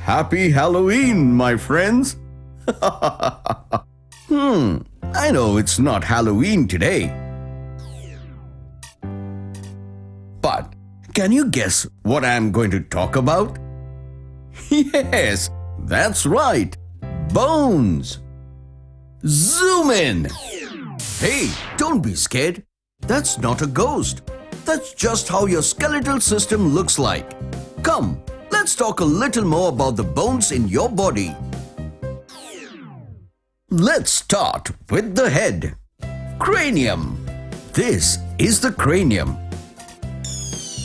Happy Halloween, my friends! hmm, I know it's not Halloween today. But can you guess what I'm going to talk about? Yes, that's right. Bones. Zoom in. Hey, don't be scared. That's not a ghost. That's just how your skeletal system looks like. Come, let's talk a little more about the bones in your body. Let's start with the head. Cranium. This is the cranium.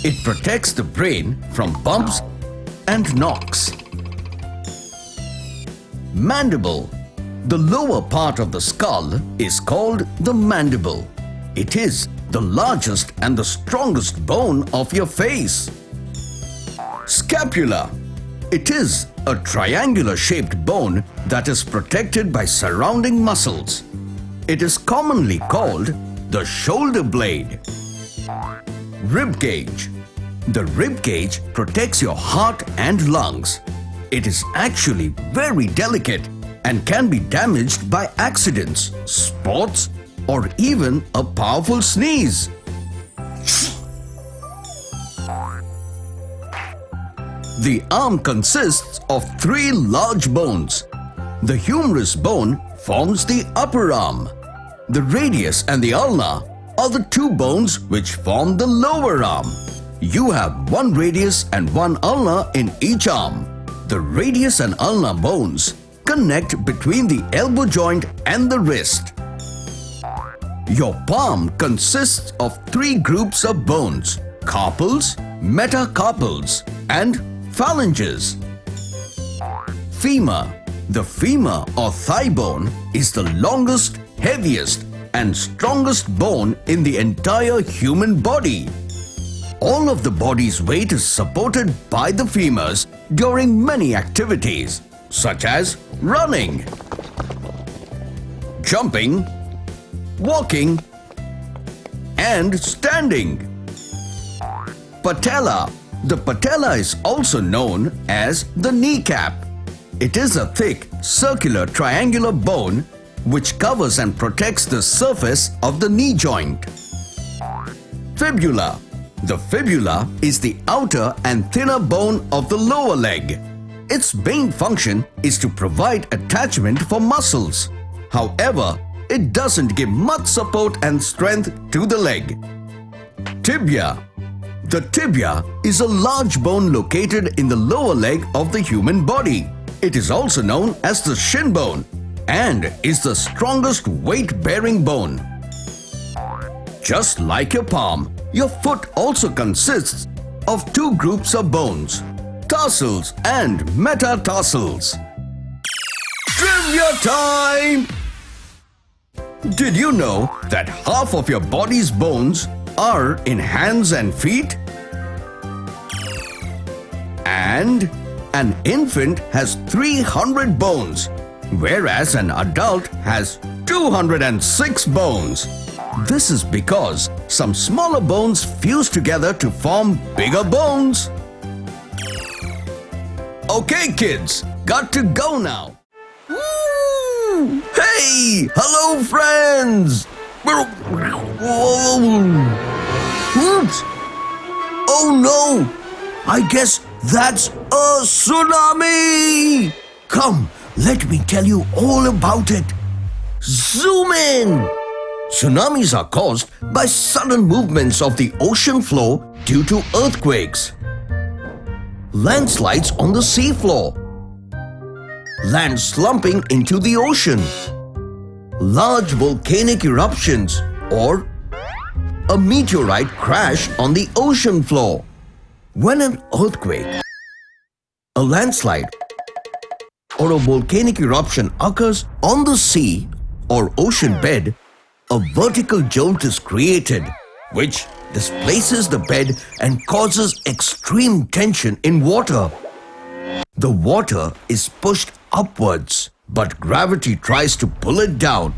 It protects the brain from bumps and knocks. Mandible. The lower part of the skull is called the mandible. It is the largest and the strongest bone of your face. Scapula. It is a triangular shaped bone that is protected by surrounding muscles. It is commonly called the shoulder blade. Rib cage. The rib cage protects your heart and lungs. It is actually very delicate and can be damaged by accidents, sports, or even a powerful sneeze. The arm consists of three large bones. The humerus bone forms the upper arm. The radius and the ulna are the two bones which form the lower arm. You have one radius and one ulna in each arm. The radius and ulna bones connect between the elbow joint and the wrist. Your palm consists of three groups of bones, carpals, metacarpals and phalanges. Femur. The femur or thigh bone is the longest, heaviest and strongest bone in the entire human body. All of the body's weight is supported by the femurs during many activities such as running, jumping, walking and standing. Patella. The patella is also known as the kneecap. It is a thick, circular, triangular bone which covers and protects the surface of the knee joint. Fibula. The fibula is the outer and thinner bone of the lower leg. Its main function is to provide attachment for muscles. However, it doesn't give much support and strength to the leg. Tibia The tibia is a large bone located in the lower leg of the human body. It is also known as the shin bone and is the strongest weight-bearing bone. Just like your palm, your foot also consists of two groups of bones, tarsals and metatarsals. Trivia time! Did you know that half of your body's bones are in hands and feet? And an infant has 300 bones, whereas an adult has 206 bones. This is because some smaller bones fuse together to form bigger bones. Okay kids, got to go now. Woo! Hey! Hello friends! Oops! Oh no! I guess that's a tsunami! Come, let me tell you all about it. Zoom in! Tsunamis are caused by sudden movements of the ocean floor due to earthquakes. Landslides on the seafloor. Land slumping into the ocean. Large volcanic eruptions or a meteorite crash on the ocean floor. When an earthquake, a landslide or a volcanic eruption occurs on the sea or ocean bed, a vertical jolt is created which displaces the bed and causes extreme tension in water. The water is pushed upwards but gravity tries to pull it down.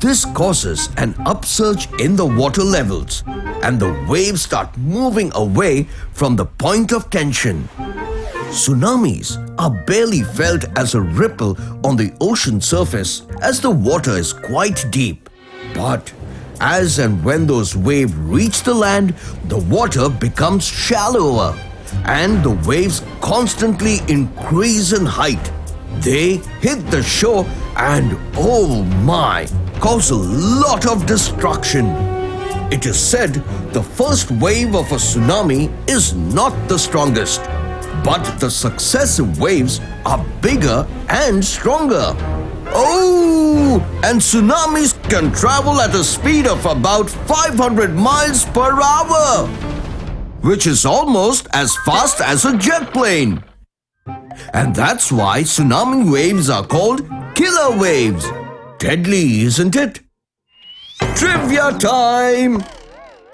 This causes an upsurge in the water levels and the waves start moving away from the point of tension. Tsunamis are barely felt as a ripple on the ocean surface as the water is quite deep. But as and when those waves reach the land, the water becomes shallower and the waves constantly increase in height. They hit the shore and oh my, cause a lot of destruction. It is said the first wave of a tsunami is not the strongest, but the successive waves are bigger and stronger. Oh, and tsunamis can travel at a speed of about 500 miles per hour, which is almost as fast as a jet plane. And that's why tsunami waves are called killer waves. Deadly, isn't it? Trivia time!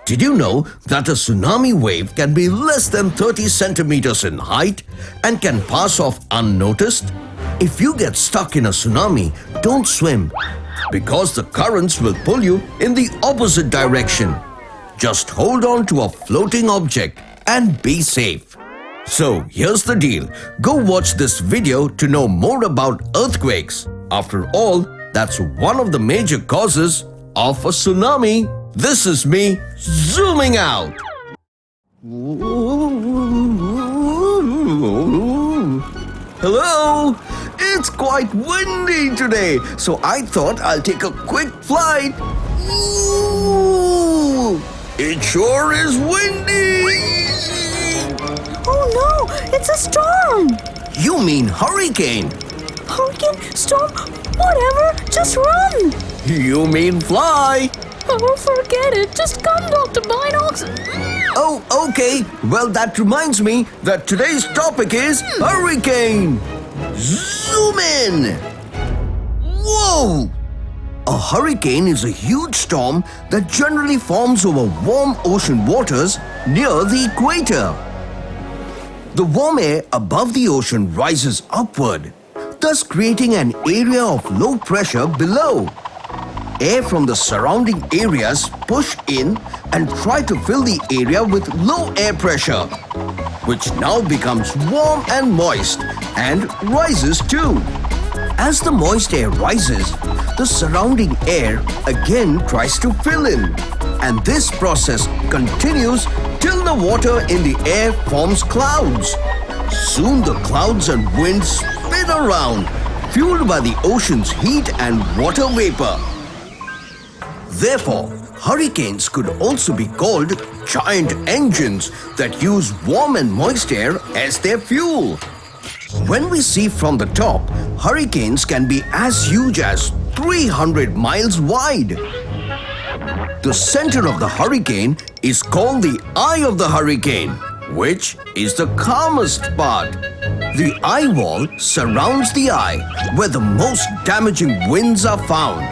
Did you know that a tsunami wave can be less than 30 centimeters in height and can pass off unnoticed? If you get stuck in a tsunami, don't swim because the currents will pull you in the opposite direction. Just hold on to a floating object and be safe. So here's the deal. Go watch this video to know more about earthquakes. After all, that's one of the major causes of a tsunami. This is me zooming out. Hello? It's quite windy today, so I thought I'll take a quick flight. Ooh, it sure is windy. Oh no, it's a storm! You mean hurricane? Hurricane, storm, whatever, just run! You mean fly? Oh, forget it, just come, Dr. Binocs. Oh, okay. Well, that reminds me that today's topic is hurricane. Zoom in. Whoa! A hurricane is a huge storm that generally forms over warm ocean waters near the equator. The warm air above the ocean rises upward, thus creating an area of low pressure below. Air from the surrounding areas push in and try to fill the area with low air pressure, which now becomes warm and moist and rises too. As the moist air rises, the surrounding air again tries to fill in. And this process continues till the water in the air forms clouds. Soon the clouds and winds spin around, fueled by the ocean's heat and water vapor. Therefore, hurricanes could also be called giant engines that use warm and moist air as their fuel. When we see from the top, hurricanes can be as huge as 300 miles wide. The center of the hurricane is called the eye of the hurricane, which is the calmest part. The eye wall surrounds the eye where the most damaging winds are found.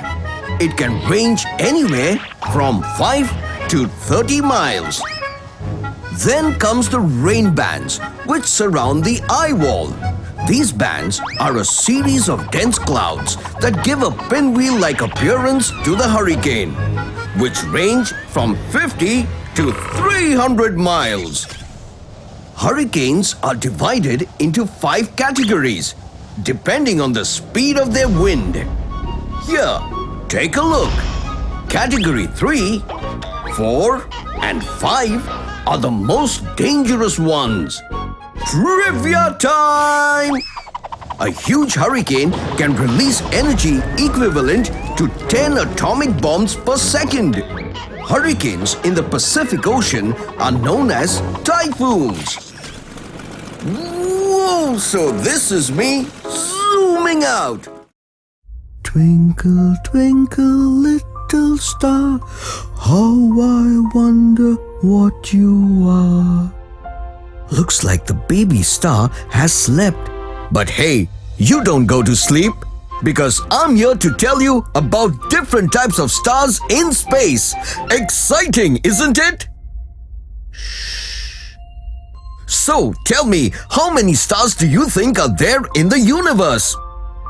It can range anywhere from 5 to 30 miles. Then comes the rain bands, which surround the eye wall. These bands are a series of dense clouds that give a pinwheel-like appearance to the hurricane, which range from 50 to 300 miles. Hurricanes are divided into five categories, depending on the speed of their wind. Here, take a look. Category 3, 4 and 5 are the most dangerous ones. Trivia time! A huge hurricane can release energy equivalent to 10 atomic bombs per second. Hurricanes in the Pacific Ocean are known as typhoons. Whoa! So this is me zooming out. Twinkle, twinkle, little star, how I wonder what you are. Looks like the baby star has slept. But hey, you don't go to sleep because I'm here to tell you about different types of stars in space. Exciting, isn't it? So tell me, how many stars do you think are there in the universe?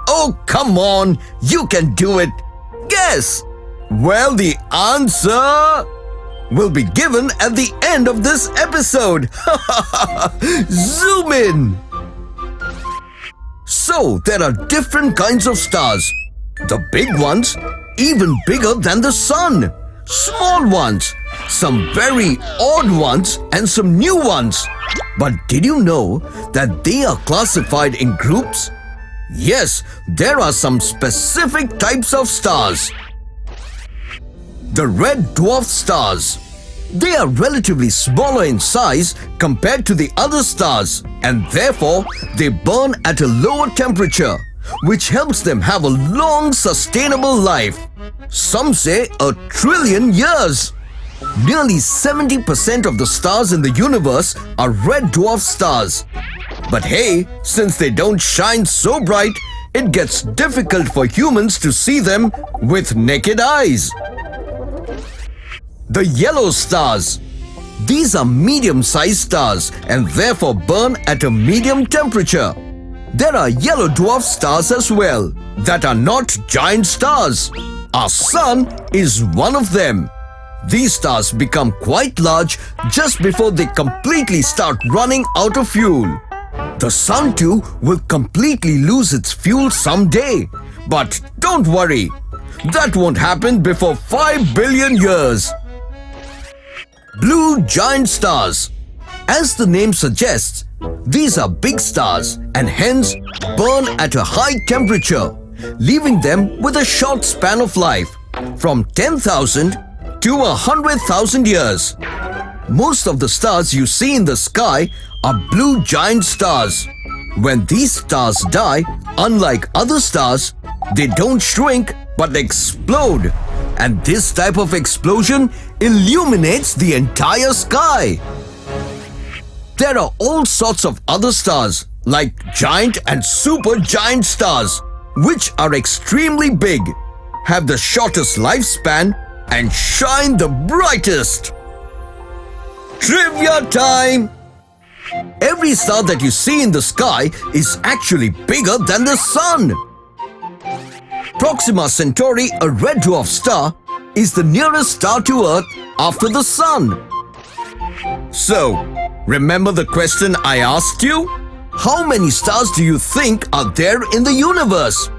Oh, come on, you can do it. Guess. Well, the answer will be given at the end of this episode. Zoom in. So, there are different kinds of stars. The big ones, even bigger than the sun. Small ones, some very odd ones, and some new ones. But did you know that they are classified in groups? Yes, there are some specific types of stars. The red dwarf stars. They are relatively smaller in size compared to the other stars and therefore they burn at a lower temperature which helps them have a long sustainable life. Some say a trillion years. Nearly 70% of the stars in the universe are red dwarf stars. But hey, since they don't shine so bright, it gets difficult for humans to see them with naked eyes. The yellow stars. These are medium-sized stars and therefore burn at a medium temperature. There are yellow dwarf stars as well that are not giant stars. Our sun is one of them. These stars become quite large just before they completely start running out of fuel. The sun too will completely lose its fuel someday. But don't worry, that won't happen before 5 billion years. Blue giant stars. As the name suggests, these are big stars and hence burn at a high temperature, leaving them with a short span of life from 10,000 to 100,000 years. Most of the stars you see in the sky are blue giant stars. When these stars die, unlike other stars, they don't shrink but explode. And this type of explosion illuminates the entire sky. There are all sorts of other stars like giant and super giant stars which are extremely big, have the shortest lifespan and shine the brightest. Trivia time! Every star that you see in the sky is actually bigger than the sun. Proxima Centauri, a red dwarf star, is the nearest star to Earth after the sun. So, remember the question I asked you? How many stars do you think are there in the universe?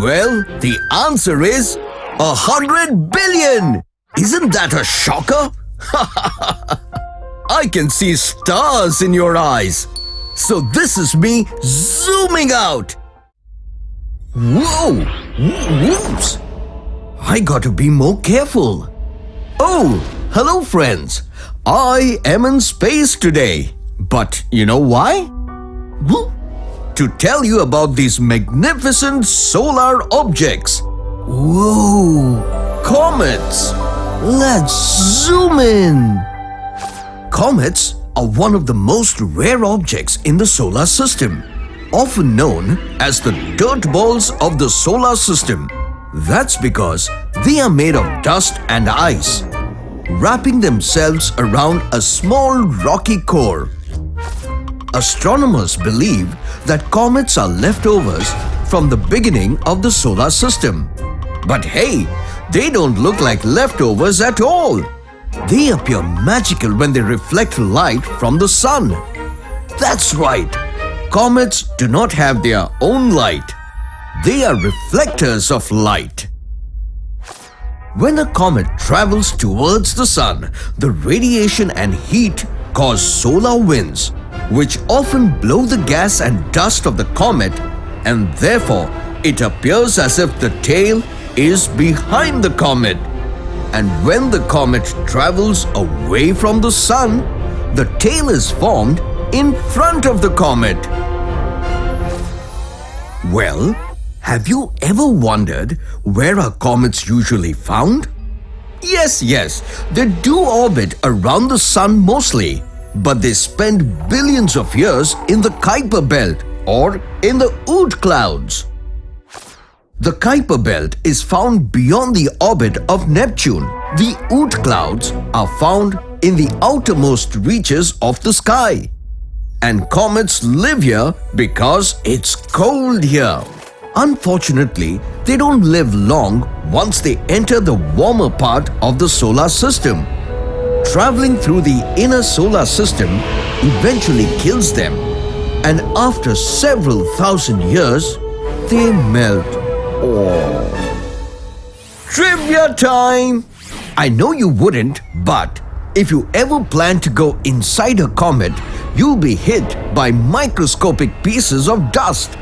Well, the answer is a hundred billion! Isn't that a shocker? I can see stars in your eyes. So this is me zooming out. Whoa! Whoops! I got to be more careful. Oh, hello friends. I am in space today. But you know why? To tell you about these magnificent solar objects. Whoa! Comets! Let's zoom in! Comets are one of the most rare objects in the solar system often known as the dirt balls of the solar system. That's because they are made of dust and ice, wrapping themselves around a small rocky core. Astronomers believe that comets are leftovers from the beginning of the solar system. But hey, they don't look like leftovers at all. They appear magical when they reflect light from the sun. That's right, Comets do not have their own light. They are reflectors of light. When a comet travels towards the sun, the radiation and heat cause solar winds, which often blow the gas and dust of the comet and therefore it appears as if the tail is behind the comet. And when the comet travels away from the sun, the tail is formed in front of the comet. Well, have you ever wondered where are comets usually found? Yes, yes, they do orbit around the sun mostly, but they spend billions of years in the Kuiper belt or in the Oort clouds. The Kuiper belt is found beyond the orbit of Neptune. The Oort clouds are found in the outermost reaches of the sky and comets live here because it's cold here. Unfortunately, they don't live long once they enter the warmer part of the solar system. Traveling through the inner solar system eventually kills them and after several thousand years, they melt. Oh. Trivia time! I know you wouldn't, but if you ever plan to go inside a comet, you'll be hit by microscopic pieces of dust.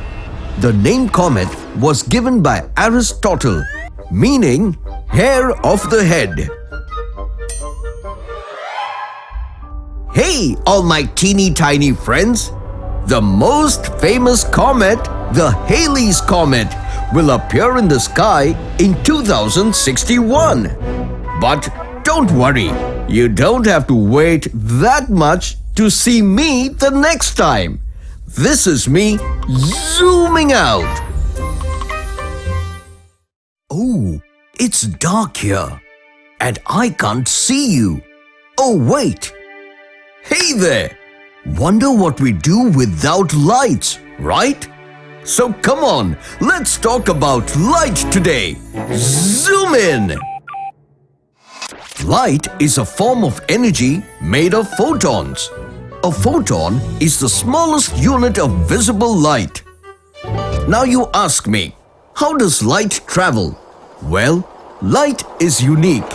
The name comet was given by Aristotle, meaning hair of the head. Hey, all my teeny tiny friends! The most famous comet, the Halley's Comet, will appear in the sky in 2061. But don't worry, you don't have to wait that much to see me the next time. This is me zooming out. Oh, it's dark here and I can't see you. Oh, wait. Hey there! Wonder what we do without lights, right? So come on, let's talk about light today. Zoom in! Light is a form of energy made of photons. A photon is the smallest unit of visible light. Now you ask me, how does light travel? Well, light is unique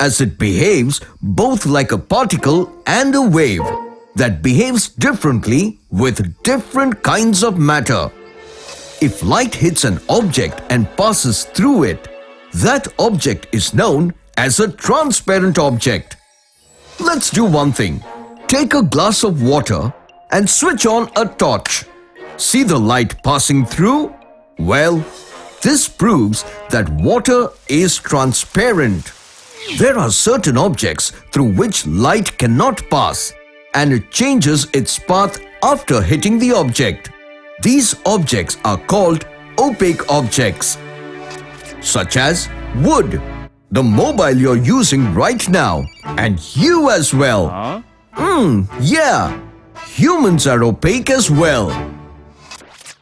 as it behaves both like a particle and a wave that behaves differently with different kinds of matter. If light hits an object and passes through it, that object is known as a transparent object. Let's do one thing. Take a glass of water and switch on a torch. See the light passing through? Well, this proves that water is transparent. There are certain objects through which light cannot pass and it changes its path after hitting the object. These objects are called opaque objects, such as wood, the mobile you're using right now, and you as well. Hmm, yeah, humans are opaque as well.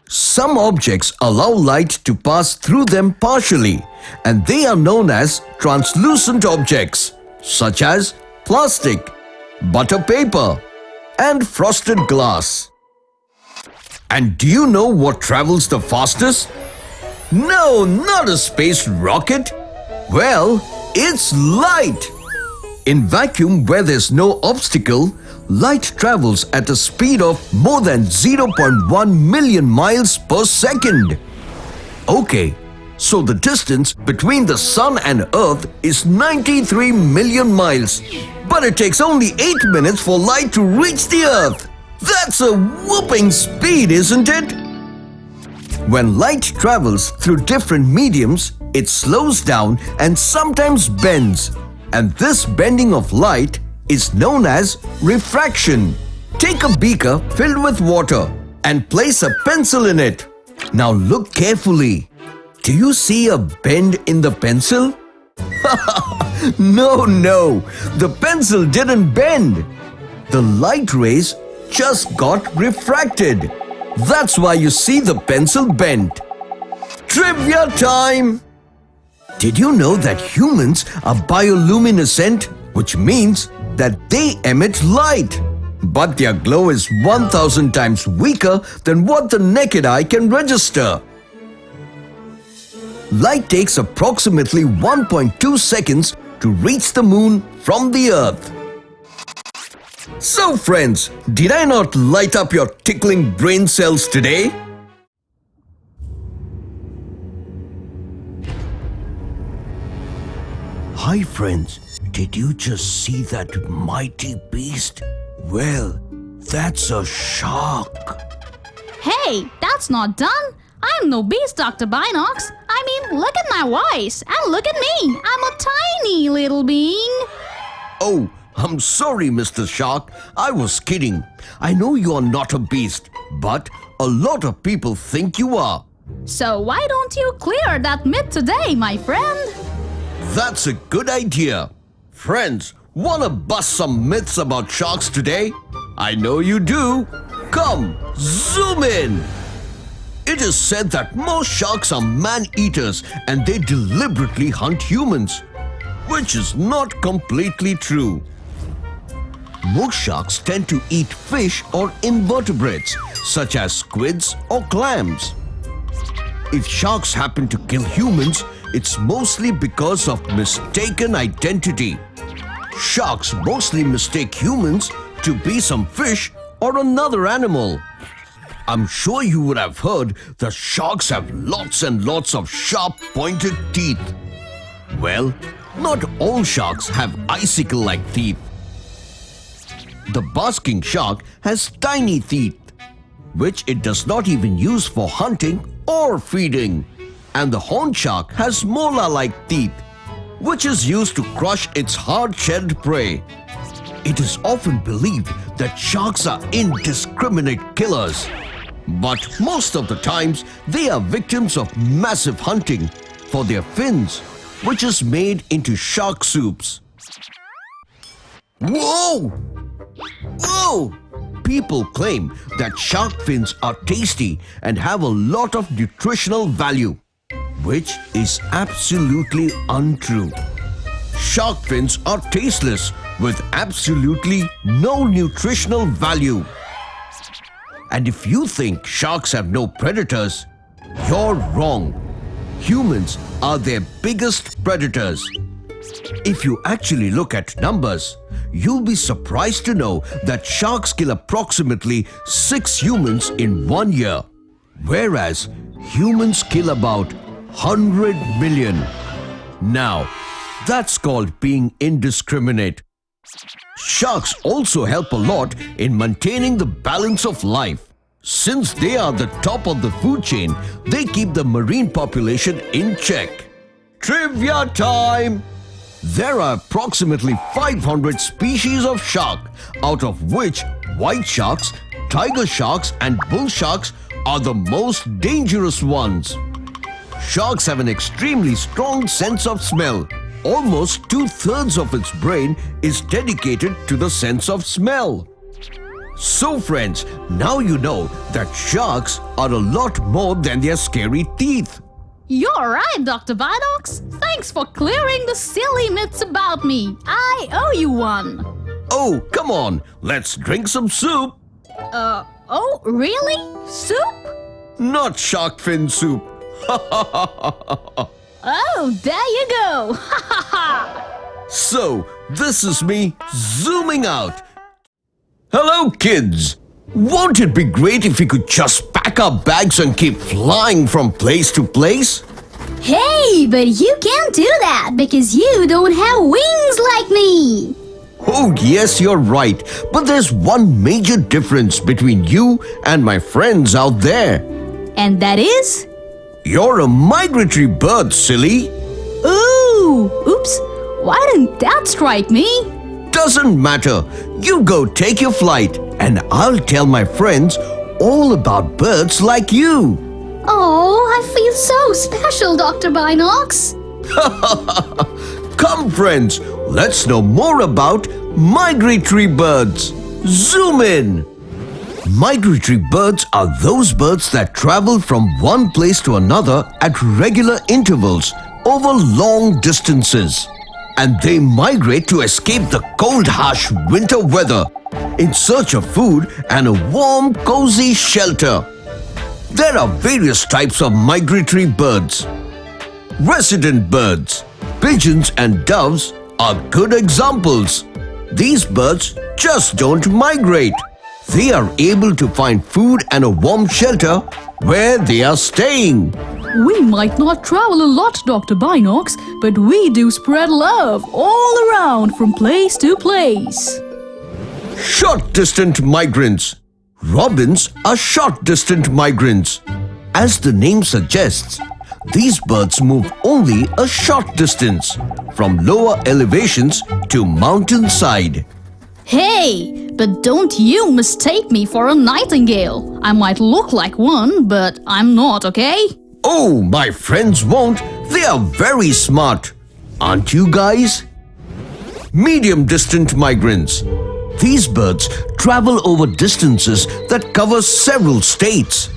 Some objects allow light to pass through them partially and they are known as translucent objects such as plastic, butter paper, and frosted glass. And do you know what travels the fastest? No, not a space rocket. Well, it's light. In vacuum where there's no obstacle, light travels at a speed of more than 0.1 million miles per second. Okay, so the distance between the Sun and Earth is 93 million miles. But it takes only 8 minutes for light to reach the Earth. That's a whooping speed, isn't it? When light travels through different mediums, it slows down and sometimes bends. And this bending of light is known as refraction. Take a beaker filled with water and place a pencil in it. Now look carefully. Do you see a bend in the pencil? no, no, the pencil didn't bend. The light rays just got refracted. That's why you see the pencil bent. Trivia time! Did you know that humans are bioluminescent, which means that they emit light? But their glow is 1000 times weaker than what the naked eye can register. Light takes approximately 1.2 seconds to reach the moon from the earth. So friends, did I not light up your tickling brain cells today? Hi friends, did you just see that mighty beast? Well, that's a shark. Hey, that's not done. I'm no beast, Dr. Binocs. I mean, look at my voice and look at me. I'm a tiny little being. Oh, I'm sorry, Mr. Shark. I was kidding. I know you are not a beast, but a lot of people think you are. So why don't you clear that myth today, my friend? That's a good idea. Friends, wanna bust some myths about sharks today? I know you do. Come, zoom in. It is said that most sharks are man-eaters and they deliberately hunt humans, which is not completely true. Most sharks tend to eat fish or invertebrates, such as squids or clams. If sharks happen to kill humans, it's mostly because of mistaken identity. Sharks mostly mistake humans to be some fish or another animal. I'm sure you would have heard that sharks have lots and lots of sharp pointed teeth. Well, not all sharks have icicle-like teeth. The basking shark has tiny teeth, which it does not even use for hunting or feeding. And the horn shark has molar-like teeth, which is used to crush its hard-shelled prey. It is often believed that sharks are indiscriminate killers. But most of the times, they are victims of massive hunting for their fins, which is made into shark soups. Whoa! Whoa! People claim that shark fins are tasty and have a lot of nutritional value, which is absolutely untrue. Shark fins are tasteless with absolutely no nutritional value. And if you think sharks have no predators, you're wrong. Humans are their biggest predators. If you actually look at numbers, you'll be surprised to know that sharks kill approximately 6 humans in one year, whereas humans kill about 100 million. Now, that's called being indiscriminate. Sharks also help a lot in maintaining the balance of life. Since they are the top of the food chain, they keep the marine population in check. Trivia time! There are approximately 500 species of shark, out of which white sharks, tiger sharks and bull sharks are the most dangerous ones. Sharks have an extremely strong sense of smell. Almost two-thirds of its brain is dedicated to the sense of smell. So friends, now you know that sharks are a lot more than their scary teeth. You're right, Dr. Binocs. Thanks for clearing the silly myths about me. I owe you one. Oh, come on, let's drink some soup. Uh, oh, really? Soup? Not shark fin soup. Oh, there you go. So, this is me zooming out. Hello, kids. Won't it be great if we could just pack our bags and keep flying from place to place? Hey, but you can't do that because you don't have wings like me. Oh, yes, you're right. But there's one major difference between you and my friends out there. And that is? You're a migratory bird, silly. Ooh, oops. Why didn't that strike me? Doesn't matter. You go take your flight and I'll tell my friends all about birds like you. Oh, I feel so special, Dr. Binocs. Come, friends, let's know more about migratory birds. Zoom in. Migratory birds are those birds that travel from one place to another at regular intervals over long distances. And they migrate to escape the cold, harsh winter weather in search of food and a warm, cozy shelter. There are various types of migratory birds. Resident birds, pigeons and doves are good examples. These birds just don't migrate. They are able to find food and a warm shelter where they are staying. We might not travel a lot, Dr. Binocs, but we do spread love all around from place to place. Short distant migrants. Robins are short distant migrants. As the name suggests, these birds move only a short distance from lower elevations to mountainside. Hey, but don't you mistake me for a nightingale. I might look like one, but I'm not, okay? Oh, my friends won't. They are very smart. Aren't you guys? Medium distant migrants. These birds travel over distances that cover several states.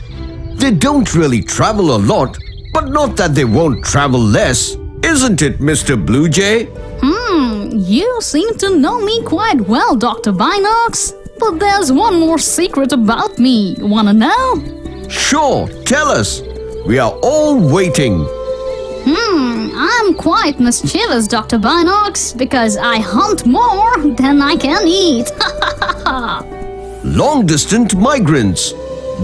They don't really travel a lot, but not that they won't travel less. Isn't it, Mr. Blue Jay? Hmm, you seem to know me quite well, Dr. Binocs. But there's one more secret about me. Wanna know? Sure, tell us. We are all waiting. Hmm, I'm quite mischievous, Dr. Binocs, because I hunt more than I can eat. Long distance migrants.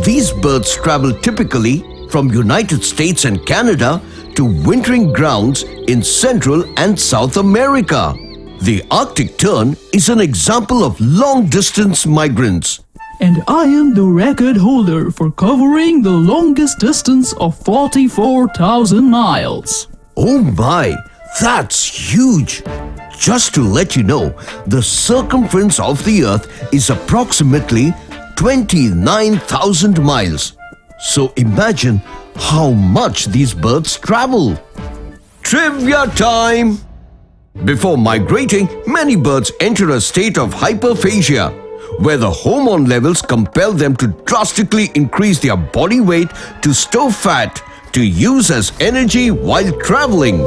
These birds travel typically from United States and Canada to wintering grounds in Central and South America. The Arctic tern is an example of long distance migrants. And I am the record holder for covering the longest distance of 44,000 miles. Oh my, that's huge! Just to let you know, the circumference of the Earth is approximately 29,000 miles. So imagine how much these birds travel. Trivia time! Before migrating, many birds enter a state of hyperphagia, where the hormone levels compel them to drastically increase their body weight to store fat to use as energy while traveling.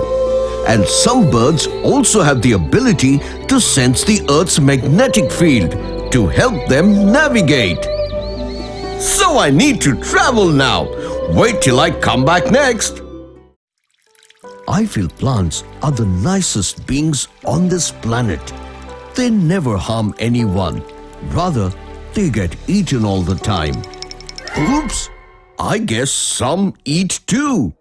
And some birds also have the ability to sense the Earth's magnetic field to help them navigate. So I need to travel now. Wait till I come back next. I feel plants are the nicest beings on this planet. They never harm anyone. Rather, they get eaten all the time. Oops! I guess some eat too.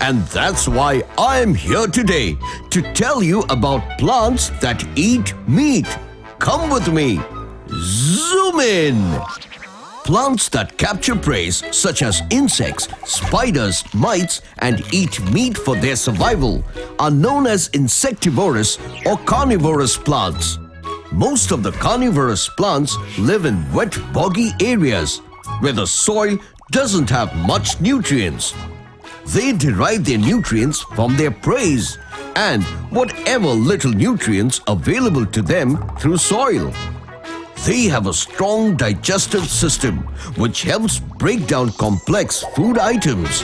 And that's why I'm here today to tell you about plants that eat meat. Come with me. Zoom in. Plants that capture prey such as insects, spiders, mites and eat meat for their survival are known as insectivorous or carnivorous plants. Most of the carnivorous plants live in wet boggy areas where the soil doesn't have much nutrients. They derive their nutrients from their prey and whatever little nutrients available to them through soil. They have a strong digestive system which helps break down complex food items.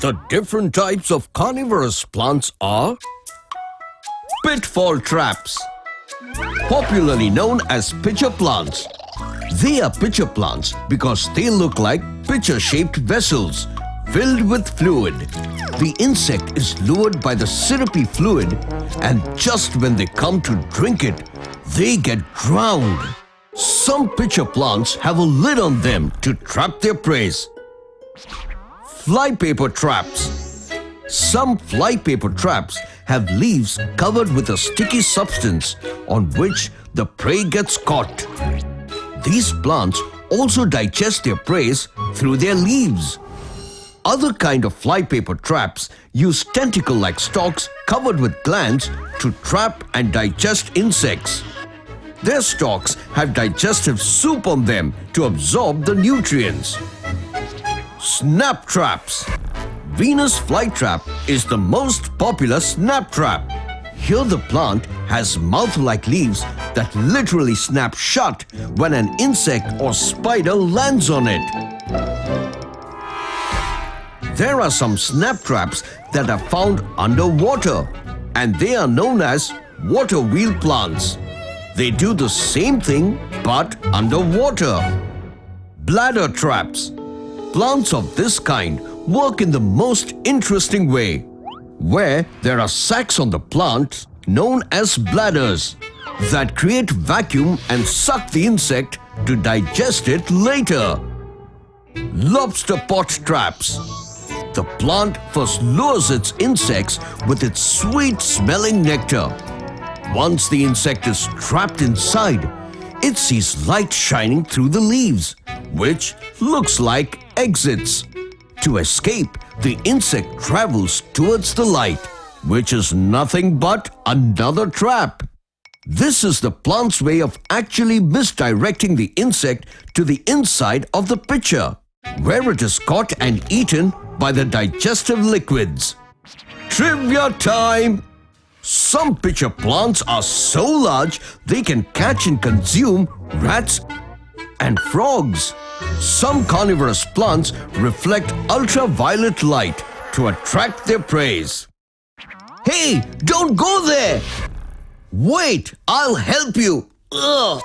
The different types of carnivorous plants are pitfall traps, popularly known as pitcher plants. They are pitcher plants because they look like pitcher-shaped vessels filled with fluid. The insect is lured by the syrupy fluid and just when they come to drink it, they get drowned. Some pitcher plants have a lid on them to trap their prey. Flypaper traps. Some flypaper traps have leaves covered with a sticky substance on which the prey gets caught. These plants also digest their prey through their leaves. Other kind of flypaper traps use tentacle-like stalks covered with glands to trap and digest insects. Their stalks have digestive soup on them to absorb the nutrients. Snap traps. Venus flytrap is the most popular snap trap. Here the plant has mouth-like leaves that literally snap shut when an insect or spider lands on it. There are some snap traps that are found underwater and they are known as water wheel plants. They do the same thing but underwater. Bladder traps. Plants of this kind work in the most interesting way, where there are sacs on the plant known as bladders that create vacuum and suck the insect to digest it later. Lobster pot traps. The plant first lures its insects with its sweet-smelling nectar. Once the insect is trapped inside, it sees light shining through the leaves, which looks like exits. To escape, the insect travels towards the light, which is nothing but another trap. This is the plant's way of actually misdirecting the insect to the inside of the pitcher, where it is caught and eaten by the digestive liquids. Trivia time! Some pitcher plants are so large they can catch and consume rats and frogs. Some carnivorous plants reflect ultraviolet light to attract their prey. Hey, don't go there! Wait, I'll help you. Ugh.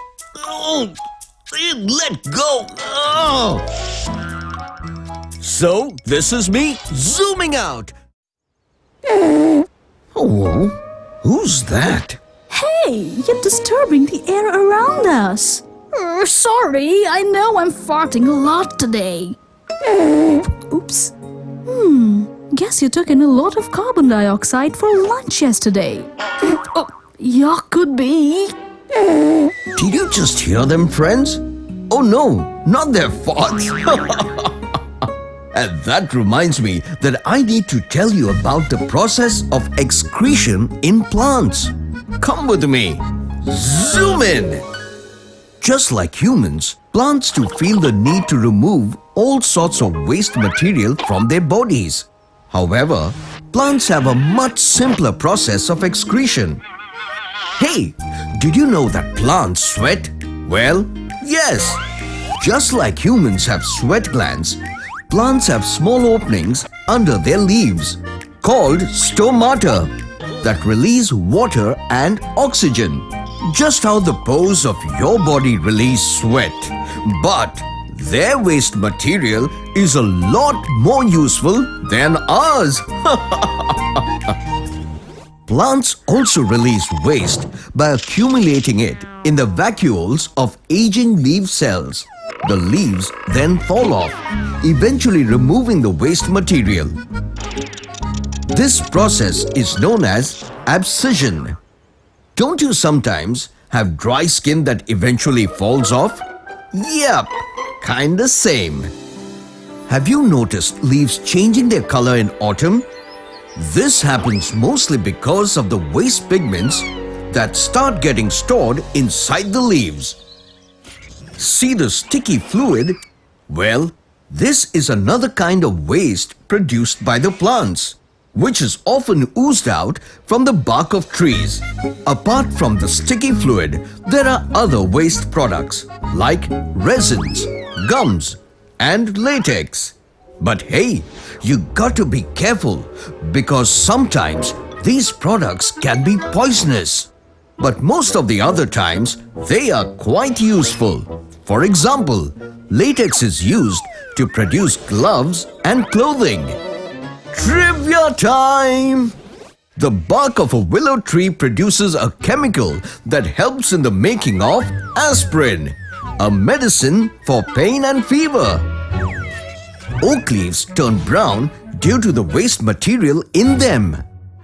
Let go. Ugh. So, this is me zooming out. Oh, who's that? Hey, you're disturbing the air around us. Uh, sorry, I know I'm farting a lot today. Oops. Hmm, guess you took in a lot of carbon dioxide for lunch yesterday. Oh, yeah, could be. Did you just hear them, friends? Oh no, not their farts. and that reminds me that I need to tell you about the process of excretion in plants. Come with me. Zoom in. Just like humans, plants do feel the need to remove all sorts of waste material from their bodies. However, plants have a much simpler process of excretion. Hey, did you know that plants sweat? Well, yes. Just like humans have sweat glands, plants have small openings under their leaves called stomata that release water and oxygen. Just how the pores of your body release sweat. But their waste material is a lot more useful than ours. Plants also release waste by accumulating it in the vacuoles of aging leaf cells. The leaves then fall off, eventually removing the waste material. This process is known as abscission. Don't you sometimes have dry skin that eventually falls off? Yep, kinda same. Have you noticed leaves changing their color in autumn? This happens mostly because of the waste pigments that start getting stored inside the leaves. See the sticky fluid? Well, this is another kind of waste produced by the plants, which is often oozed out from the bark of trees. Apart from the sticky fluid, there are other waste products like resins, gums, and latex. But hey, you got to be careful because sometimes these products can be poisonous. But most of the other times, they are quite useful. For example, latex is used to produce gloves and clothing. Trivia time! The bark of a willow tree produces a chemical that helps in the making of aspirin, a medicine for pain and fever. Oak leaves turn brown due to the waste material in them.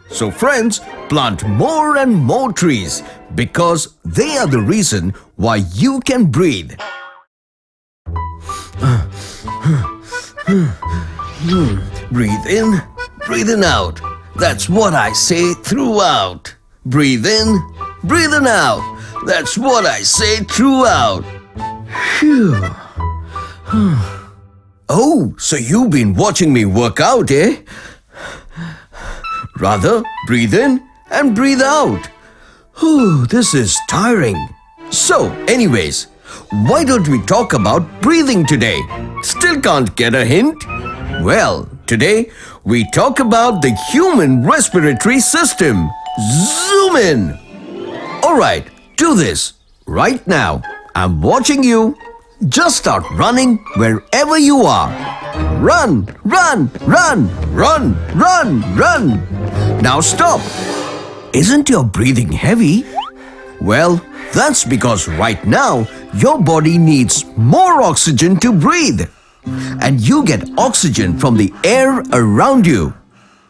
So friends, plant more and more trees because they are the reason why you can breathe. Breathe in, breathing out. That's what I say throughout. Breathe in, breathing out. That's what I say throughout. Phew. Oh, so you've been watching me work out, eh? Rather, breathe in and breathe out. Whew, this is tiring. So, anyways, why don't we talk about breathing today? Still can't get a hint? Well, today we talk about the human respiratory system. Zoom in! Alright, do this. Right now, I'm watching you. Just start running wherever you are. Run, run, run, run, run, run. Now stop. Isn't your breathing heavy? Well, that's because right now your body needs more oxygen to breathe. And you get oxygen from the air around you.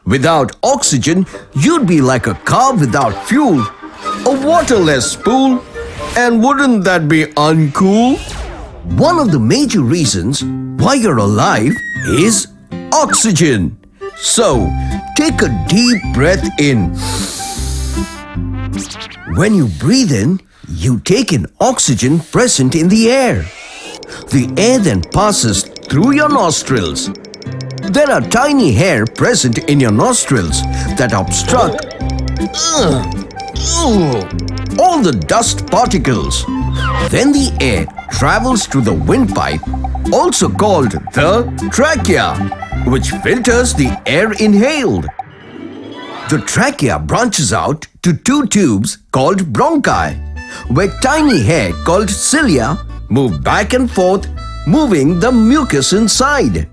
Without oxygen, you'd be like a car without fuel, a waterless pool. And wouldn't that be uncool? One of the major reasons why you're alive is oxygen. So, take a deep breath in. When you breathe in, you take in oxygen present in the air. The air then passes through your nostrils. There are tiny hair present in your nostrils that obstruct uh, uh, all the dust particles. Then the air travels to the windpipe also called the trachea, which filters the air inhaled. The trachea branches out to two tubes called bronchi, where tiny hair called cilia move back and forth, moving the mucus inside.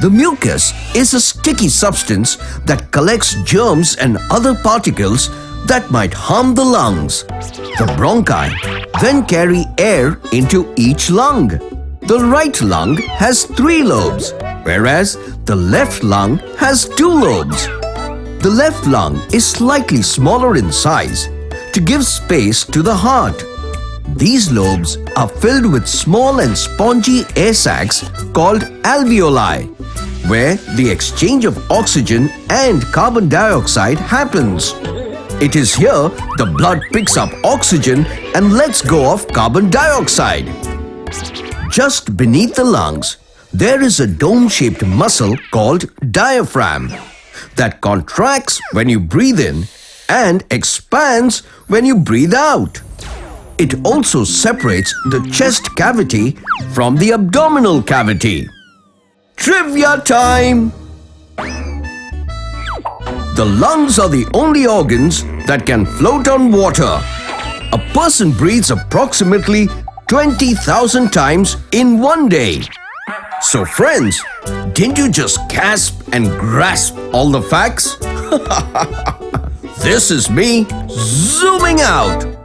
The mucus is a sticky substance that collects germs and other particles that might harm the lungs. The bronchi then carry air into each lung. The right lung has three lobes, whereas the left lung has two lobes. The left lung is slightly smaller in size to give space to the heart. These lobes are filled with small and spongy air sacs called alveoli, where the exchange of oxygen and carbon dioxide happens. It is here the blood picks up oxygen and lets go of carbon dioxide. Just beneath the lungs, there is a dome-shaped muscle called diaphragm that contracts when you breathe in and expands when you breathe out. It also separates the chest cavity from the abdominal cavity. Trivia time! The lungs are the only organs that can float on water. A person breathes approximately 20,000 times in one day. So friends, didn't you just gasp and grasp all the facts? this is me zooming out.